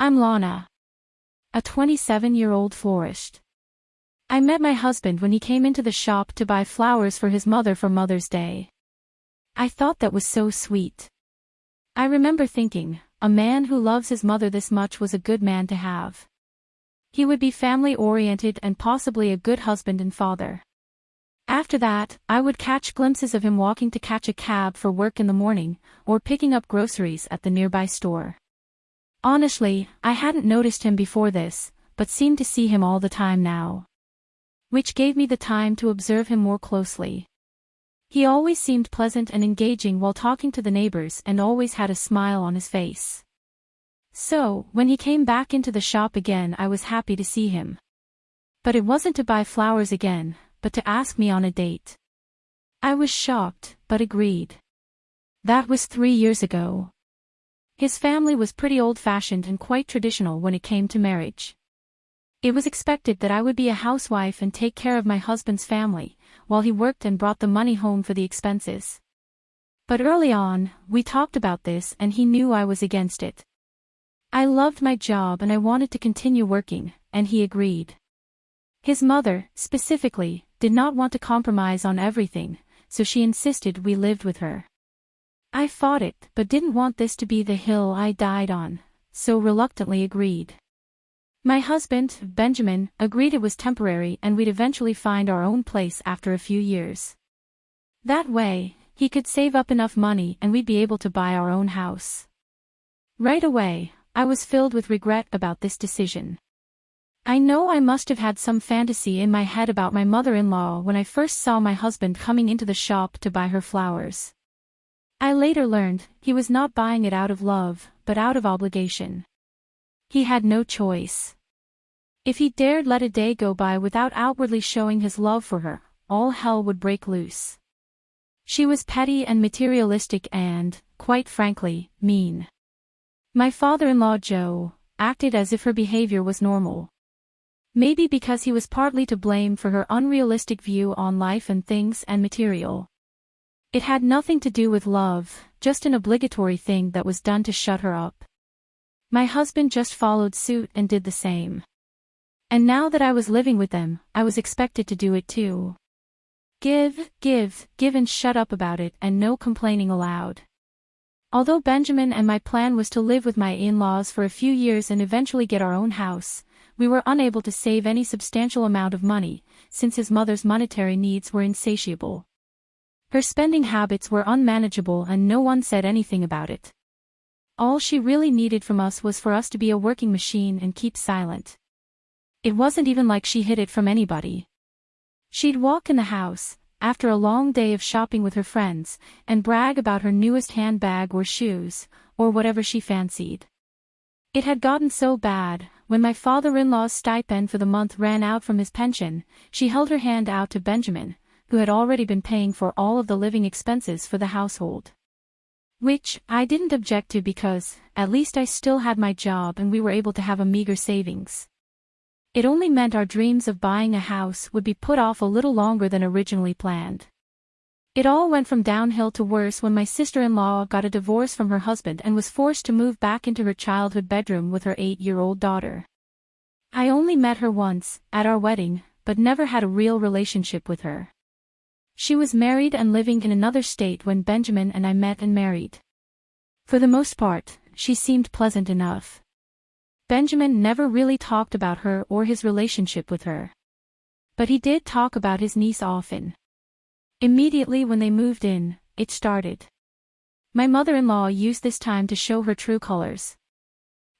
I'm Lana. A 27-year-old florist. I met my husband when he came into the shop to buy flowers for his mother for Mother's Day. I thought that was so sweet. I remember thinking, a man who loves his mother this much was a good man to have. He would be family-oriented and possibly a good husband and father. After that, I would catch glimpses of him walking to catch a cab for work in the morning, or picking up groceries at the nearby store. Honestly, I hadn't noticed him before this, but seemed to see him all the time now. Which gave me the time to observe him more closely. He always seemed pleasant and engaging while talking to the neighbors and always had a smile on his face. So, when he came back into the shop again I was happy to see him. But it wasn't to buy flowers again, but to ask me on a date. I was shocked, but agreed. That was three years ago. His family was pretty old-fashioned and quite traditional when it came to marriage. It was expected that I would be a housewife and take care of my husband's family, while he worked and brought the money home for the expenses. But early on, we talked about this and he knew I was against it. I loved my job and I wanted to continue working, and he agreed. His mother, specifically, did not want to compromise on everything, so she insisted we lived with her. I fought it, but didn't want this to be the hill I died on, so reluctantly agreed. My husband, Benjamin, agreed it was temporary and we'd eventually find our own place after a few years. That way, he could save up enough money and we'd be able to buy our own house. Right away, I was filled with regret about this decision. I know I must have had some fantasy in my head about my mother-in-law when I first saw my husband coming into the shop to buy her flowers. I later learned, he was not buying it out of love, but out of obligation. He had no choice. If he dared let a day go by without outwardly showing his love for her, all hell would break loose. She was petty and materialistic and, quite frankly, mean. My father-in-law Joe, acted as if her behavior was normal. Maybe because he was partly to blame for her unrealistic view on life and things and material. It had nothing to do with love, just an obligatory thing that was done to shut her up. My husband just followed suit and did the same. And now that I was living with them, I was expected to do it too. Give, give, give and shut up about it and no complaining allowed. Although Benjamin and my plan was to live with my in-laws for a few years and eventually get our own house, we were unable to save any substantial amount of money, since his mother's monetary needs were insatiable. Her spending habits were unmanageable and no one said anything about it. All she really needed from us was for us to be a working machine and keep silent. It wasn't even like she hid it from anybody. She'd walk in the house, after a long day of shopping with her friends, and brag about her newest handbag or shoes, or whatever she fancied. It had gotten so bad, when my father-in-law's stipend for the month ran out from his pension, she held her hand out to Benjamin, who had already been paying for all of the living expenses for the household. Which, I didn't object to because, at least I still had my job and we were able to have a meager savings. It only meant our dreams of buying a house would be put off a little longer than originally planned. It all went from downhill to worse when my sister-in-law got a divorce from her husband and was forced to move back into her childhood bedroom with her eight-year-old daughter. I only met her once, at our wedding, but never had a real relationship with her. She was married and living in another state when Benjamin and I met and married. For the most part, she seemed pleasant enough. Benjamin never really talked about her or his relationship with her. But he did talk about his niece often. Immediately when they moved in, it started. My mother-in-law used this time to show her true colors.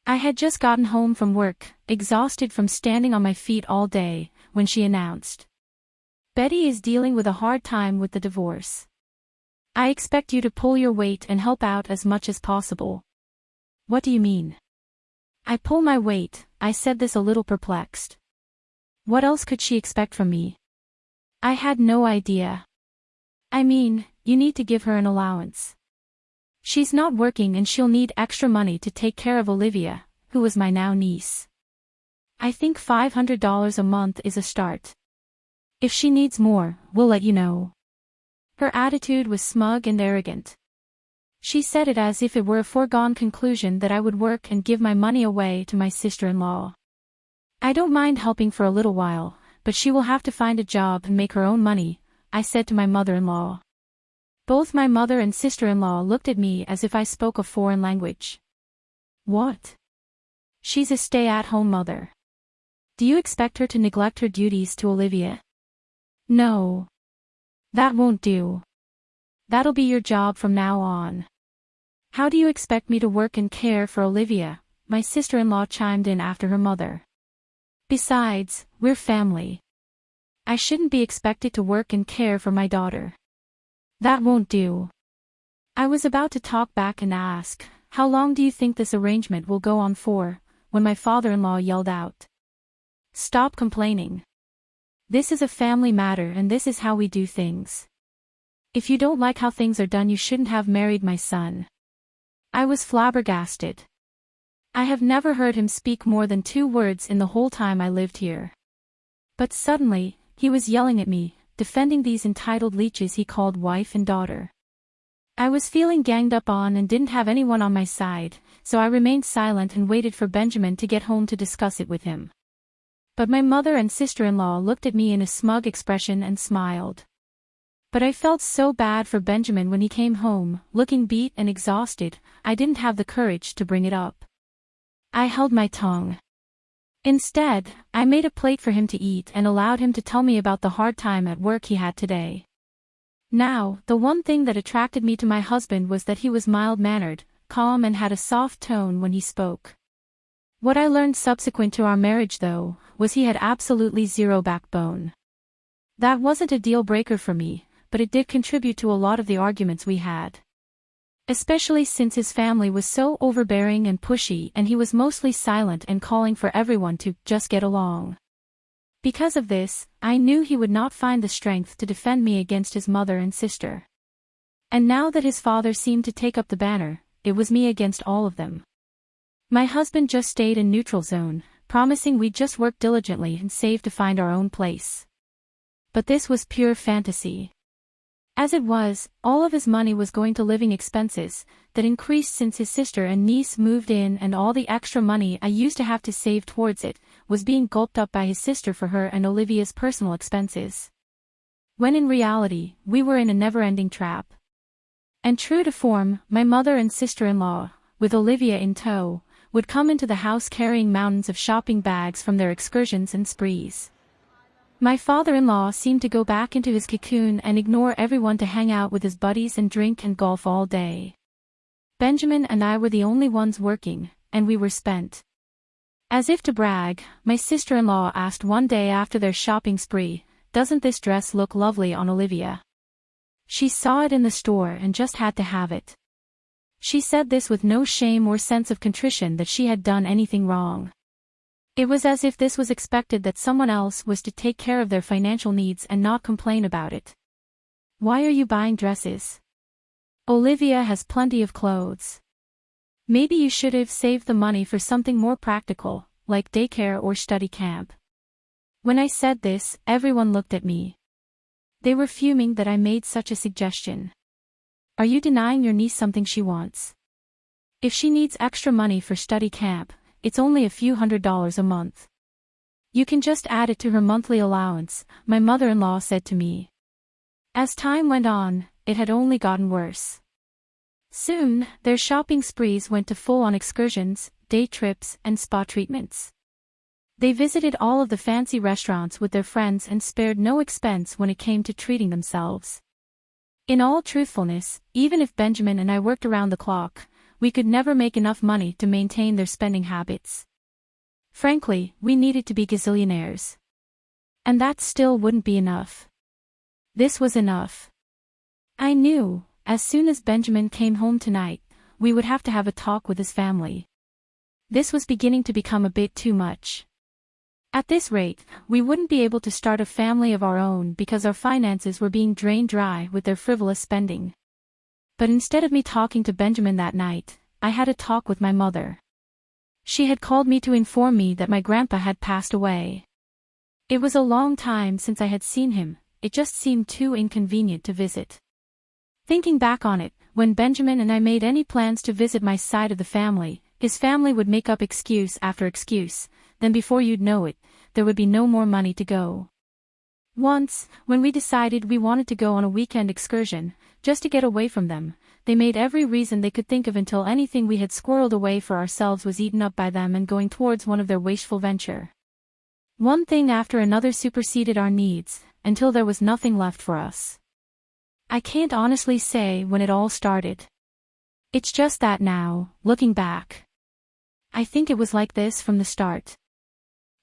I had just gotten home from work, exhausted from standing on my feet all day, when she announced. Betty is dealing with a hard time with the divorce. I expect you to pull your weight and help out as much as possible. What do you mean? I pull my weight, I said this a little perplexed. What else could she expect from me? I had no idea. I mean, you need to give her an allowance. She's not working and she'll need extra money to take care of Olivia, who is my now niece. I think $500 a month is a start. If she needs more, we'll let you know. Her attitude was smug and arrogant. She said it as if it were a foregone conclusion that I would work and give my money away to my sister-in-law. I don't mind helping for a little while, but she will have to find a job and make her own money, I said to my mother-in-law. Both my mother and sister-in-law looked at me as if I spoke a foreign language. What? She's a stay-at-home mother. Do you expect her to neglect her duties to Olivia? No. That won't do. That'll be your job from now on. How do you expect me to work and care for Olivia? My sister-in-law chimed in after her mother. Besides, we're family. I shouldn't be expected to work and care for my daughter. That won't do. I was about to talk back and ask, how long do you think this arrangement will go on for, when my father-in-law yelled out. Stop complaining. This is a family matter and this is how we do things. If you don't like how things are done you shouldn't have married my son. I was flabbergasted. I have never heard him speak more than two words in the whole time I lived here. But suddenly, he was yelling at me, defending these entitled leeches he called wife and daughter. I was feeling ganged up on and didn't have anyone on my side, so I remained silent and waited for Benjamin to get home to discuss it with him. But my mother and sister-in-law looked at me in a smug expression and smiled. But I felt so bad for Benjamin when he came home, looking beat and exhausted, I didn't have the courage to bring it up. I held my tongue. Instead, I made a plate for him to eat and allowed him to tell me about the hard time at work he had today. Now, the one thing that attracted me to my husband was that he was mild-mannered, calm and had a soft tone when he spoke. What I learned subsequent to our marriage though, was he had absolutely zero backbone. That wasn't a deal-breaker for me, but it did contribute to a lot of the arguments we had. Especially since his family was so overbearing and pushy and he was mostly silent and calling for everyone to just get along. Because of this, I knew he would not find the strength to defend me against his mother and sister. And now that his father seemed to take up the banner, it was me against all of them. My husband just stayed in neutral zone, promising we'd just work diligently and save to find our own place. But this was pure fantasy. As it was, all of his money was going to living expenses, that increased since his sister and niece moved in and all the extra money I used to have to save towards it, was being gulped up by his sister for her and Olivia's personal expenses. When in reality, we were in a never-ending trap. And true to form, my mother and sister-in-law, with Olivia in tow, would come into the house carrying mountains of shopping bags from their excursions and sprees. My father-in-law seemed to go back into his cocoon and ignore everyone to hang out with his buddies and drink and golf all day. Benjamin and I were the only ones working, and we were spent. As if to brag, my sister-in-law asked one day after their shopping spree, doesn't this dress look lovely on Olivia? She saw it in the store and just had to have it. She said this with no shame or sense of contrition that she had done anything wrong. It was as if this was expected that someone else was to take care of their financial needs and not complain about it. Why are you buying dresses? Olivia has plenty of clothes. Maybe you should have saved the money for something more practical, like daycare or study camp. When I said this, everyone looked at me. They were fuming that I made such a suggestion. Are you denying your niece something she wants? If she needs extra money for study camp, it's only a few hundred dollars a month. You can just add it to her monthly allowance, my mother-in-law said to me. As time went on, it had only gotten worse. Soon, their shopping sprees went to full-on excursions, day trips, and spa treatments. They visited all of the fancy restaurants with their friends and spared no expense when it came to treating themselves. In all truthfulness, even if Benjamin and I worked around the clock, we could never make enough money to maintain their spending habits. Frankly, we needed to be gazillionaires. And that still wouldn't be enough. This was enough. I knew, as soon as Benjamin came home tonight, we would have to have a talk with his family. This was beginning to become a bit too much. At this rate, we wouldn't be able to start a family of our own because our finances were being drained dry with their frivolous spending. But instead of me talking to Benjamin that night, I had a talk with my mother. She had called me to inform me that my grandpa had passed away. It was a long time since I had seen him, it just seemed too inconvenient to visit. Thinking back on it, when Benjamin and I made any plans to visit my side of the family, his family would make up excuse after excuse, then before you'd know it, there would be no more money to go. Once, when we decided we wanted to go on a weekend excursion, just to get away from them, they made every reason they could think of until anything we had squirreled away for ourselves was eaten up by them and going towards one of their wasteful venture. One thing after another superseded our needs, until there was nothing left for us. I can't honestly say when it all started. It's just that now, looking back. I think it was like this from the start.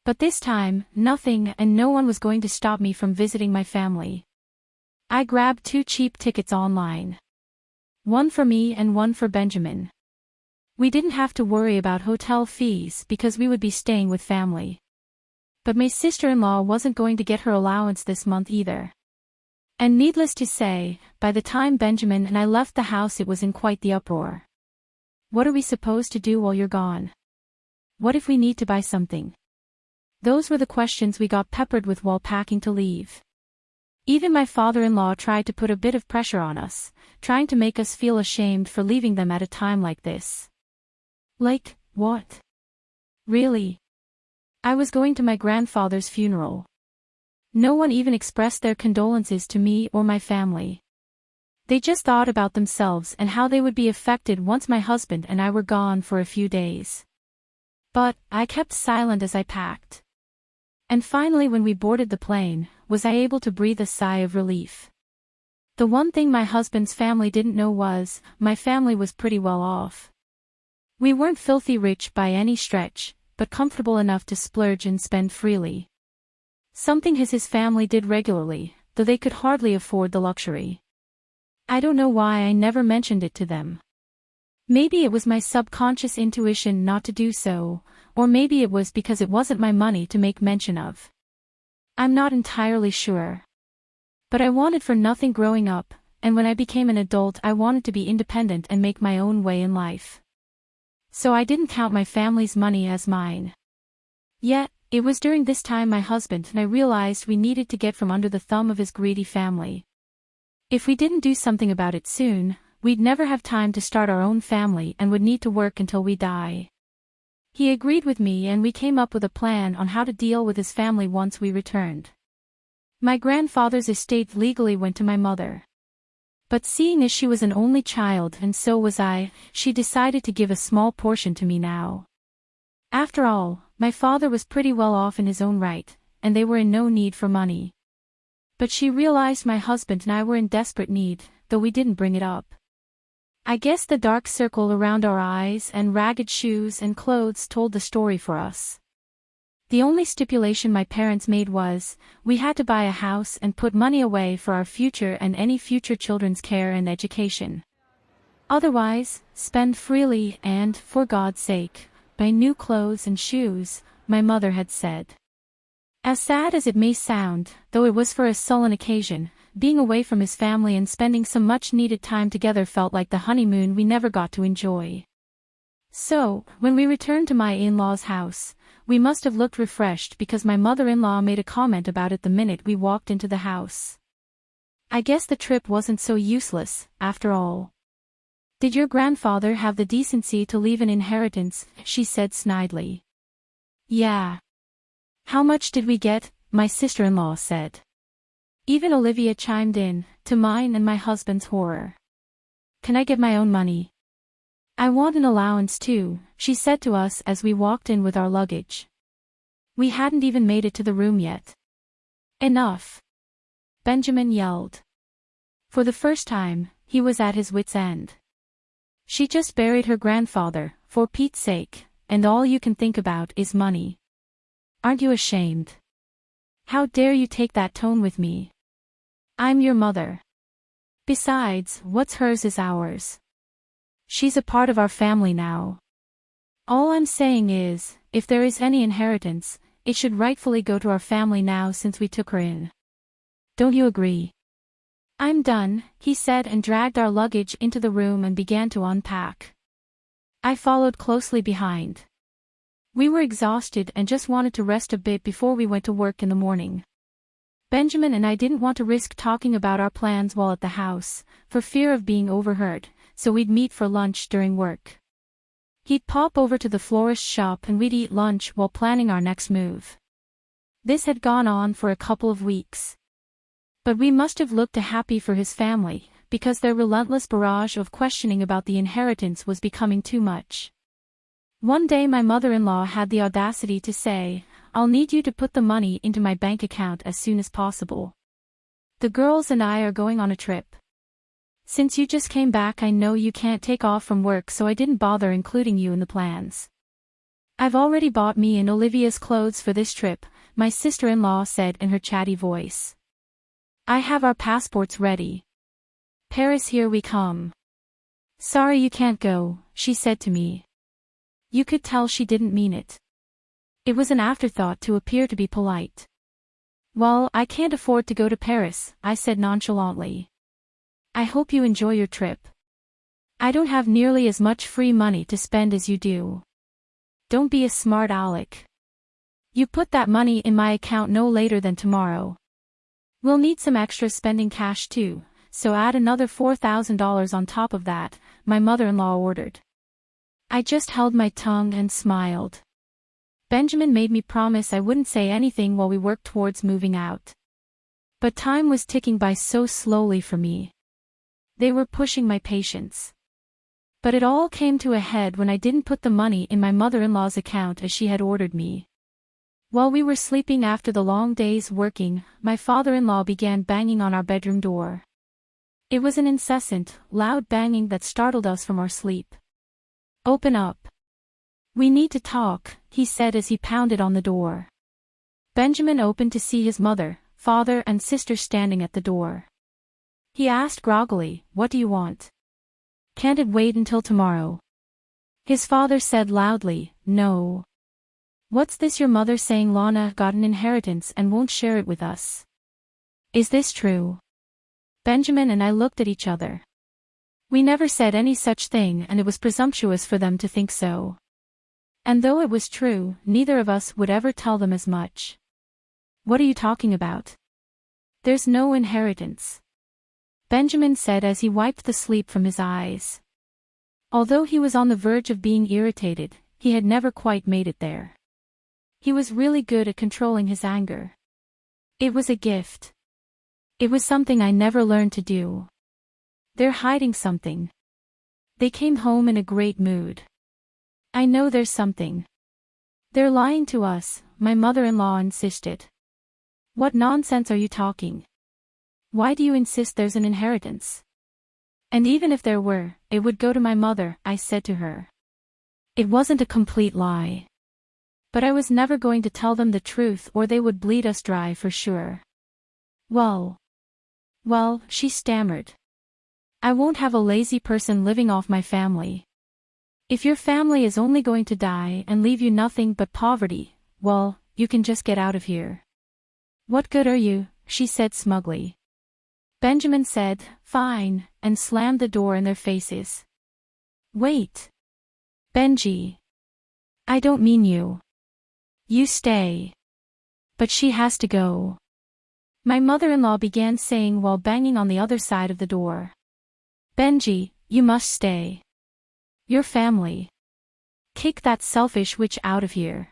But this time, nothing and no one was going to stop me from visiting my family. I grabbed two cheap tickets online. One for me and one for Benjamin. We didn't have to worry about hotel fees because we would be staying with family. But my sister-in-law wasn't going to get her allowance this month either. And needless to say, by the time Benjamin and I left the house it was in quite the uproar. What are we supposed to do while you're gone? What if we need to buy something? Those were the questions we got peppered with while packing to leave. Even my father-in-law tried to put a bit of pressure on us, trying to make us feel ashamed for leaving them at a time like this. Like, what? Really? I was going to my grandfather's funeral. No one even expressed their condolences to me or my family. They just thought about themselves and how they would be affected once my husband and I were gone for a few days. But, I kept silent as I packed. And finally when we boarded the plane, was I able to breathe a sigh of relief. The one thing my husband's family didn't know was, my family was pretty well off. We weren't filthy rich by any stretch, but comfortable enough to splurge and spend freely. Something his his family did regularly, though they could hardly afford the luxury. I don't know why I never mentioned it to them. Maybe it was my subconscious intuition not to do so, or maybe it was because it wasn't my money to make mention of. I'm not entirely sure. But I wanted for nothing growing up, and when I became an adult I wanted to be independent and make my own way in life. So I didn't count my family's money as mine. Yet, it was during this time my husband and I realized we needed to get from under the thumb of his greedy family. If we didn't do something about it soon, we'd never have time to start our own family and would need to work until we die. He agreed with me and we came up with a plan on how to deal with his family once we returned. My grandfather's estate legally went to my mother. But seeing as she was an only child and so was I, she decided to give a small portion to me now. After all, my father was pretty well off in his own right, and they were in no need for money. But she realized my husband and I were in desperate need, though we didn't bring it up. I guess the dark circle around our eyes and ragged shoes and clothes told the story for us. The only stipulation my parents made was, we had to buy a house and put money away for our future and any future children's care and education. Otherwise, spend freely and, for God's sake, buy new clothes and shoes, my mother had said. As sad as it may sound, though it was for a sullen occasion, being away from his family and spending some much-needed time together felt like the honeymoon we never got to enjoy. So, when we returned to my in-law's house, we must have looked refreshed because my mother-in-law made a comment about it the minute we walked into the house. I guess the trip wasn't so useless, after all. Did your grandfather have the decency to leave an inheritance, she said snidely. Yeah. How much did we get, my sister-in-law said. Even Olivia chimed in, to mine and my husband's horror. Can I get my own money? I want an allowance too, she said to us as we walked in with our luggage. We hadn't even made it to the room yet. Enough. Benjamin yelled. For the first time, he was at his wit's end. She just buried her grandfather, for Pete's sake, and all you can think about is money. Aren't you ashamed? How dare you take that tone with me? I'm your mother. Besides, what's hers is ours. She's a part of our family now. All I'm saying is, if there is any inheritance, it should rightfully go to our family now since we took her in. Don't you agree? I'm done, he said and dragged our luggage into the room and began to unpack. I followed closely behind. We were exhausted and just wanted to rest a bit before we went to work in the morning. Benjamin and I didn't want to risk talking about our plans while at the house, for fear of being overheard, so we'd meet for lunch during work. He'd pop over to the florist shop and we'd eat lunch while planning our next move. This had gone on for a couple of weeks. But we must have looked a happy for his family, because their relentless barrage of questioning about the inheritance was becoming too much. One day my mother-in-law had the audacity to say, I'll need you to put the money into my bank account as soon as possible. The girls and I are going on a trip. Since you just came back I know you can't take off from work so I didn't bother including you in the plans. I've already bought me and Olivia's clothes for this trip, my sister-in-law said in her chatty voice. I have our passports ready. Paris here we come. Sorry you can't go, she said to me. You could tell she didn't mean it. It was an afterthought to appear to be polite. Well, I can't afford to go to Paris, I said nonchalantly. I hope you enjoy your trip. I don't have nearly as much free money to spend as you do. Don't be a smart aleck. You put that money in my account no later than tomorrow. We'll need some extra spending cash too, so add another $4,000 on top of that, my mother-in-law ordered. I just held my tongue and smiled. Benjamin made me promise I wouldn't say anything while we worked towards moving out. But time was ticking by so slowly for me. They were pushing my patience. But it all came to a head when I didn't put the money in my mother-in-law's account as she had ordered me. While we were sleeping after the long days working, my father-in-law began banging on our bedroom door. It was an incessant, loud banging that startled us from our sleep. Open up. We need to talk, he said as he pounded on the door. Benjamin opened to see his mother, father and sister standing at the door. He asked groggily, what do you want? Can't it wait until tomorrow? His father said loudly, no. What's this your mother saying Lana got an inheritance and won't share it with us? Is this true? Benjamin and I looked at each other. We never said any such thing and it was presumptuous for them to think so. And though it was true, neither of us would ever tell them as much. What are you talking about? There's no inheritance. Benjamin said as he wiped the sleep from his eyes. Although he was on the verge of being irritated, he had never quite made it there. He was really good at controlling his anger. It was a gift. It was something I never learned to do. They're hiding something. They came home in a great mood. I know there's something. They're lying to us, my mother-in-law insisted. What nonsense are you talking? Why do you insist there's an inheritance? And even if there were, it would go to my mother, I said to her. It wasn't a complete lie. But I was never going to tell them the truth or they would bleed us dry for sure. Well. Well, she stammered. I won't have a lazy person living off my family. If your family is only going to die and leave you nothing but poverty, well, you can just get out of here. What good are you, she said smugly. Benjamin said, fine, and slammed the door in their faces. Wait. Benji. I don't mean you. You stay. But she has to go. My mother-in-law began saying while banging on the other side of the door. Benji, you must stay. Your family. Kick that selfish witch out of here.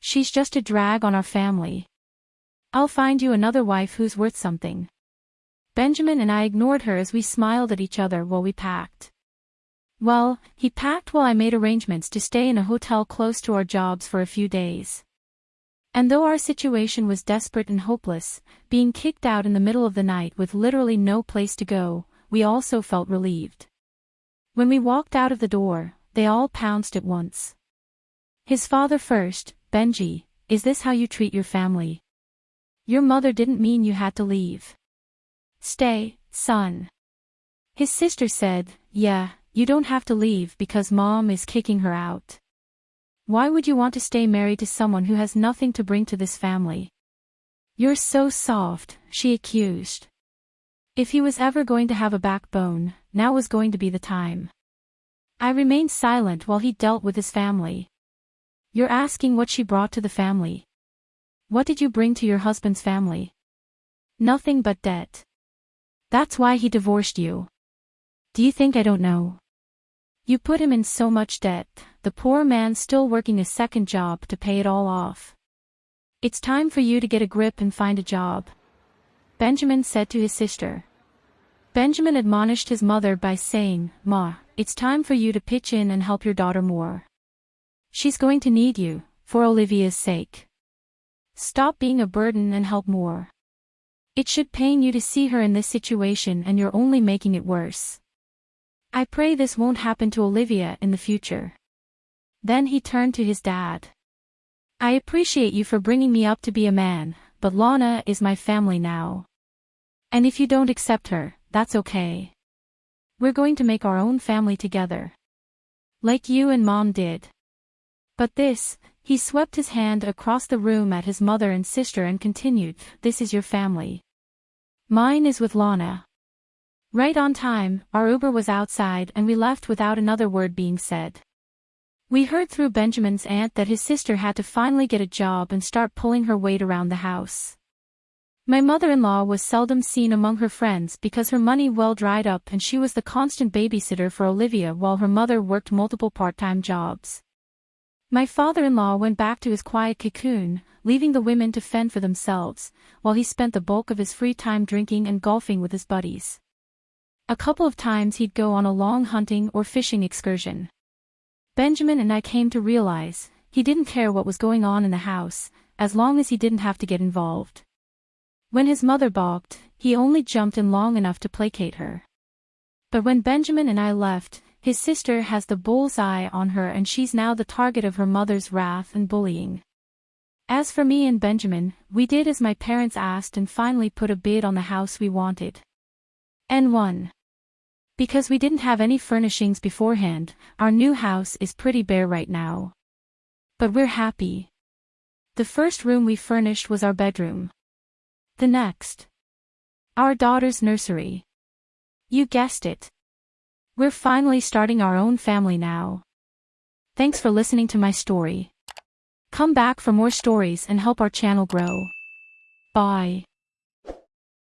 She's just a drag on our family. I'll find you another wife who's worth something. Benjamin and I ignored her as we smiled at each other while we packed. Well, he packed while I made arrangements to stay in a hotel close to our jobs for a few days. And though our situation was desperate and hopeless, being kicked out in the middle of the night with literally no place to go, we also felt relieved. When we walked out of the door, they all pounced at once. His father first, Benji, is this how you treat your family? Your mother didn't mean you had to leave. Stay, son. His sister said, yeah, you don't have to leave because mom is kicking her out. Why would you want to stay married to someone who has nothing to bring to this family? You're so soft, she accused. If he was ever going to have a backbone, now was going to be the time. I remained silent while he dealt with his family. You're asking what she brought to the family. What did you bring to your husband's family? Nothing but debt. That's why he divorced you. Do you think I don't know? You put him in so much debt, the poor man still working a second job to pay it all off. It's time for you to get a grip and find a job. Benjamin said to his sister. Benjamin admonished his mother by saying, Ma, it's time for you to pitch in and help your daughter more. She's going to need you, for Olivia's sake. Stop being a burden and help more. It should pain you to see her in this situation and you're only making it worse. I pray this won't happen to Olivia in the future. Then he turned to his dad. I appreciate you for bringing me up to be a man, but Lana is my family now. And if you don't accept her, that's okay. We're going to make our own family together. Like you and mom did. But this, he swept his hand across the room at his mother and sister and continued, this is your family. Mine is with Lana. Right on time, our Uber was outside and we left without another word being said. We heard through Benjamin's aunt that his sister had to finally get a job and start pulling her weight around the house. My mother-in-law was seldom seen among her friends because her money well dried up and she was the constant babysitter for Olivia while her mother worked multiple part-time jobs. My father-in-law went back to his quiet cocoon, leaving the women to fend for themselves, while he spent the bulk of his free time drinking and golfing with his buddies. A couple of times he'd go on a long hunting or fishing excursion. Benjamin and I came to realize, he didn't care what was going on in the house, as long as he didn't have to get involved. When his mother balked, he only jumped in long enough to placate her. But when Benjamin and I left, his sister has the bull's eye on her and she's now the target of her mother's wrath and bullying. As for me and Benjamin, we did as my parents asked and finally put a bid on the house we wanted. And won. Because we didn't have any furnishings beforehand, our new house is pretty bare right now. But we're happy. The first room we furnished was our bedroom. The next. Our daughter's nursery. You guessed it. We're finally starting our own family now. Thanks for listening to my story. Come back for more stories and help our channel grow. Bye.